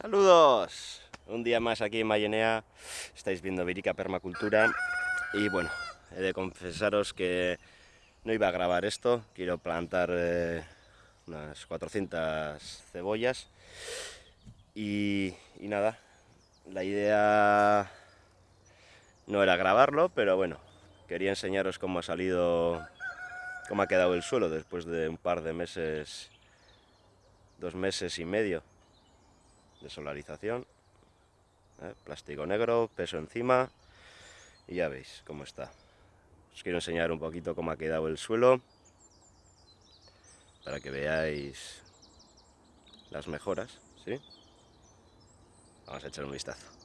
Saludos, un día más aquí en Mayenea, estáis viendo Virica Permacultura. Y bueno, he de confesaros que no iba a grabar esto, quiero plantar eh, unas 400 cebollas. Y nada, la idea no era grabarlo, pero bueno, quería enseñaros cómo ha salido, cómo ha quedado el suelo después de un par de meses, dos meses y medio de solarización. ¿eh? Plástico negro, peso encima y ya veis cómo está. Os quiero enseñar un poquito cómo ha quedado el suelo para que veáis las mejoras, ¿sí? Vamos a echar un vistazo.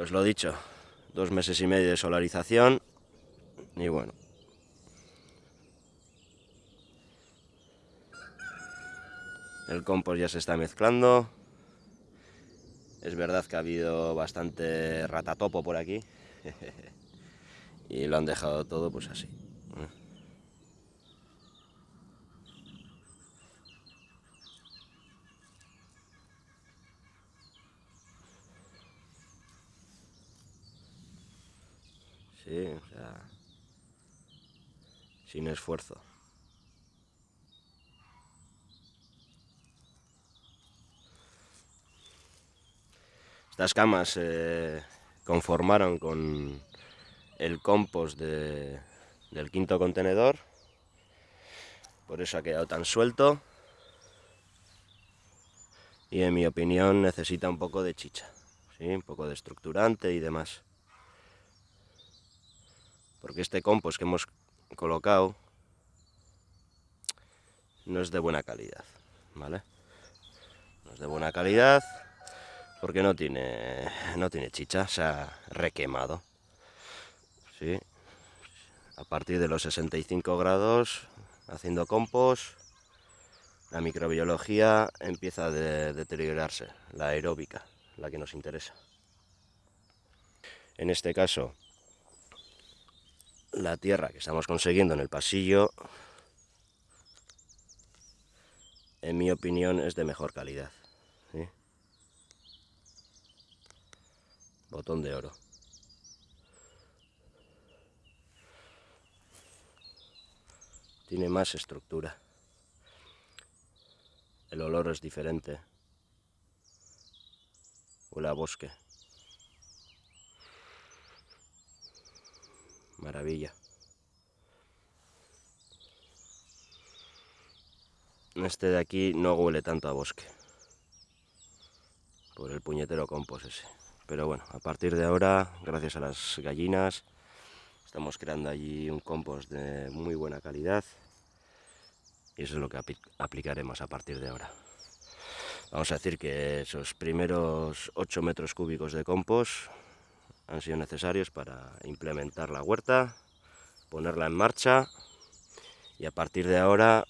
Pues lo dicho, dos meses y medio de solarización y bueno. El compost ya se está mezclando. Es verdad que ha habido bastante ratatopo por aquí. y lo han dejado todo pues así. Sin esfuerzo. Estas camas se conformaron con el compost del quinto contenedor, por eso ha quedado tan suelto y en mi opinión necesita un poco de chicha, ¿sí? un poco de estructurante y demás porque este compost que hemos colocado no es de buena calidad, ¿vale? No es de buena calidad porque no tiene, no tiene chicha, se ha requemado, ¿sí? A partir de los 65 grados, haciendo compost, la microbiología empieza a deteriorarse, la aeróbica, la que nos interesa. En este caso, la tierra que estamos consiguiendo en el pasillo, en mi opinión, es de mejor calidad. Botón de oro. Tiene más estructura. El olor es diferente. Huele bosque. Maravilla. Este de aquí no huele tanto a bosque. Por el puñetero compost ese. Pero bueno, a partir de ahora, gracias a las gallinas, estamos creando allí un compost de muy buena calidad. Y eso es lo que aplicaremos a partir de ahora. Vamos a decir que esos primeros 8 metros cúbicos de compost han sido necesarios para implementar la huerta, ponerla en marcha y a partir de ahora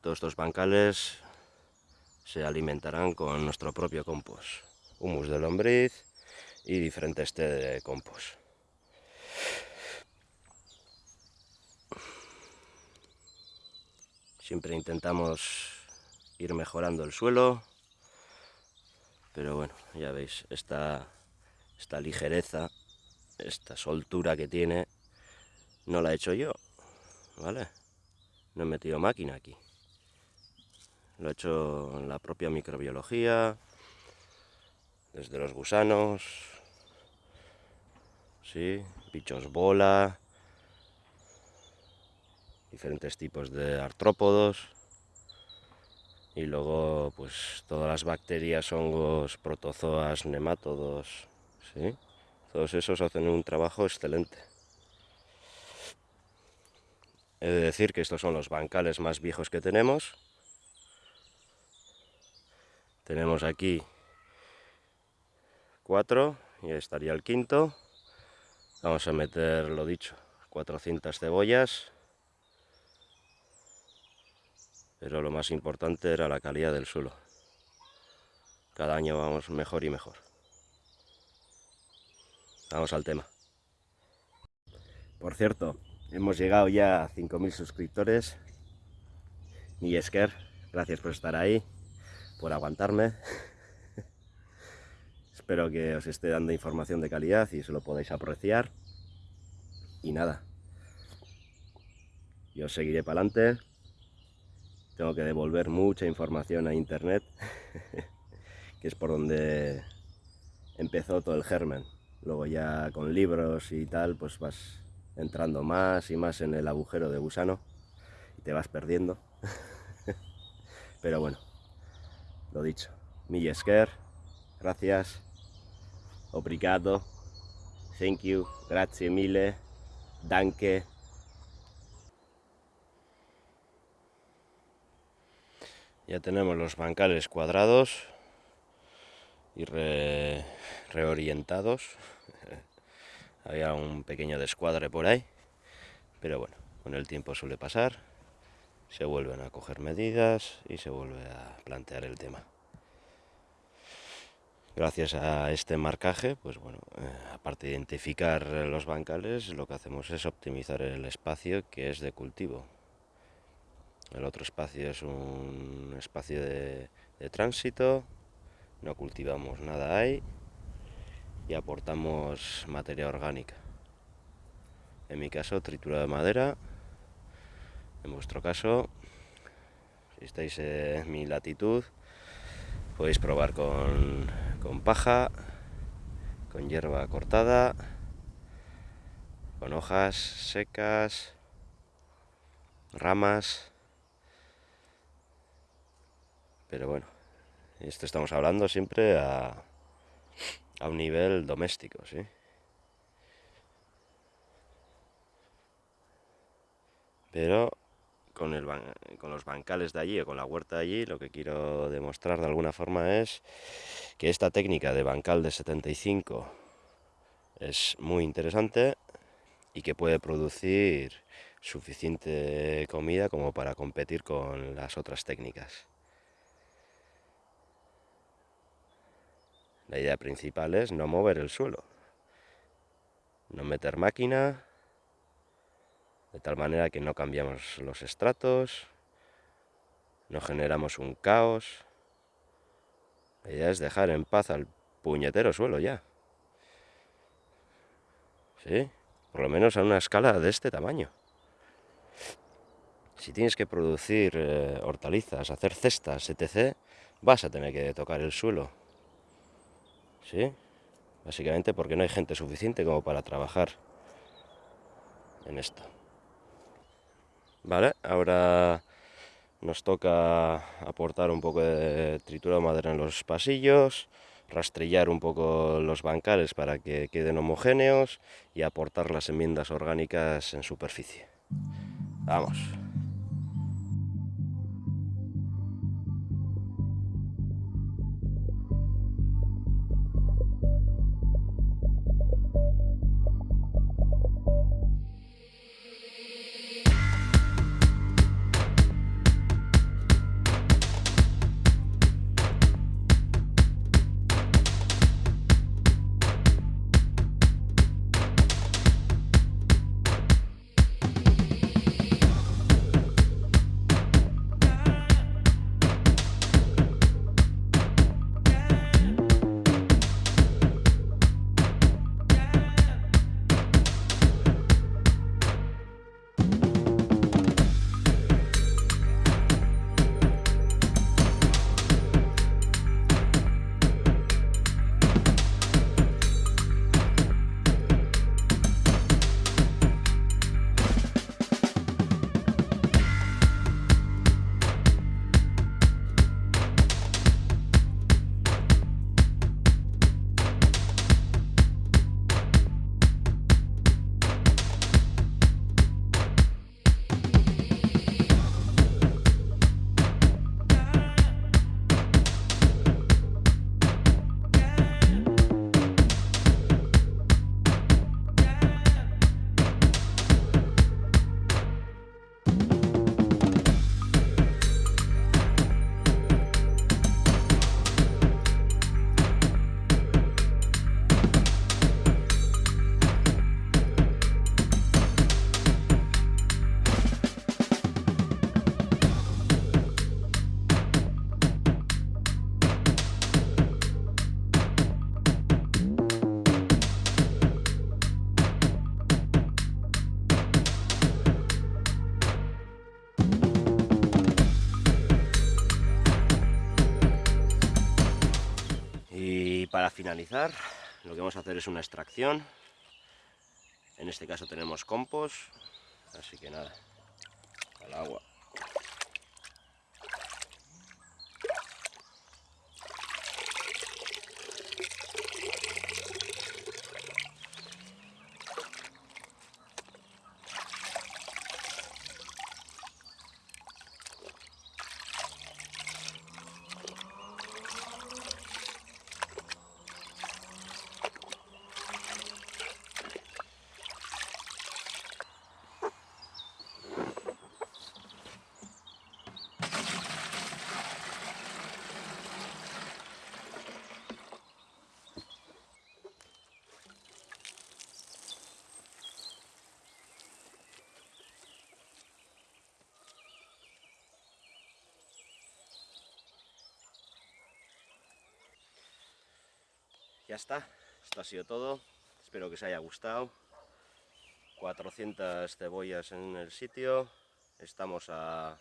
todos estos bancales se alimentarán con nuestro propio compost, humus de lombriz y diferentes té de compost. Siempre intentamos ir mejorando el suelo, pero bueno, ya veis, esta esta ligereza, esta soltura que tiene, no la he hecho yo, ¿vale? No he metido máquina aquí. Lo he hecho en la propia microbiología, desde los gusanos, ¿sí? bichos bola, diferentes tipos de artrópodos, y luego pues todas las bacterias, hongos, protozoas, nemátodos, ¿sí? Todos esos hacen un trabajo excelente. He de decir que estos son los bancales más viejos que tenemos. Tenemos aquí cuatro y estaría el quinto. Vamos a meter, lo dicho, 400 cebollas, pero lo más importante era la calidad del suelo. Cada año vamos mejor y mejor. Vamos al tema. Por cierto, hemos llegado ya a 5.000 suscriptores. Mi Esker, gracias por estar ahí, por aguantarme. Espero que os esté dando información de calidad y se lo podáis apreciar. Y nada, yo seguiré para adelante tengo que devolver mucha información a internet, que es por donde empezó todo el germen. Luego ya con libros y tal, pues vas entrando más y más en el agujero de gusano y te vas perdiendo. Pero bueno, lo dicho. Millesker, gracias, obrigado, thank you, grazie mille, danke. Ya tenemos los bancales cuadrados y reorientados. Había un pequeño descuadre por ahí, pero bueno, con el tiempo suele pasar. Se vuelven a coger medidas y se vuelve a plantear el tema. Gracias a este marcaje, pues bueno, eh, aparte de identificar los bancales, lo que hacemos es optimizar el espacio que es de cultivo. El otro espacio es un espacio de, tránsito, no cultivamos nada ahí y aportamos materia orgánica. En mi caso, tritura de madera. En vuestro caso, si estáis en mi latitud, podéis probar con, con paja, con hierba cortada, con hojas secas, ramas Pero bueno, esto estamos hablando siempre a, a un nivel doméstico, ¿sí? Pero con, el, con los bancales de allí o con la huerta de allí, lo que quiero demostrar de alguna forma es que esta técnica de bancal de 75 es muy interesante y que puede producir suficiente comida como para competir con las otras técnicas. La idea principal es no mover el suelo, no meter máquina, de tal manera que no cambiamos los estratos, no generamos un caos. La idea es dejar en paz al puñetero suelo ya. ¿Sí? Por lo menos a una escala de este tamaño. Si tienes que producir eh, hortalizas, hacer cestas, etc., vas a tener que tocar el suelo. ¿Sí? Básicamente porque no hay gente suficiente como para trabajar en esto. Vale, ahora nos toca aportar un poco de tritura de madera en los pasillos, rastrillar un poco los bancales para que queden homogéneos y aportar las enmiendas orgánicas en superficie. Vamos. Para finalizar, lo que vamos a hacer es una extracción. En este caso tenemos compost, así que nada, al agua. Ya está, esto ha sido todo, espero que os haya gustado. 400 cebollas en el sitio, estamos a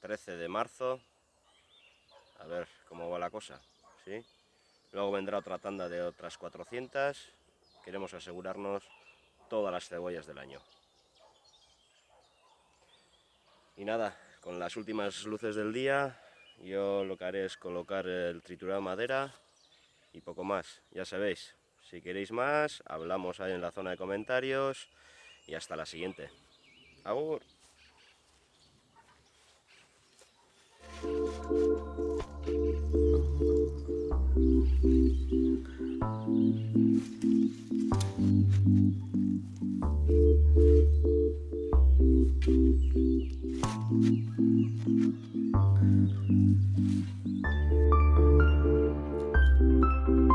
13 de marzo, a ver cómo va la cosa, ¿sí? Luego vendrá otra tanda de otras 400, queremos asegurarnos todas las cebollas del año. Y nada, con las últimas luces del día, yo lo que haré es colocar el triturado de madera y poco más, ya sabéis. Si queréis más, hablamos ahí en la zona de comentarios y hasta la siguiente. ¡Agur! Música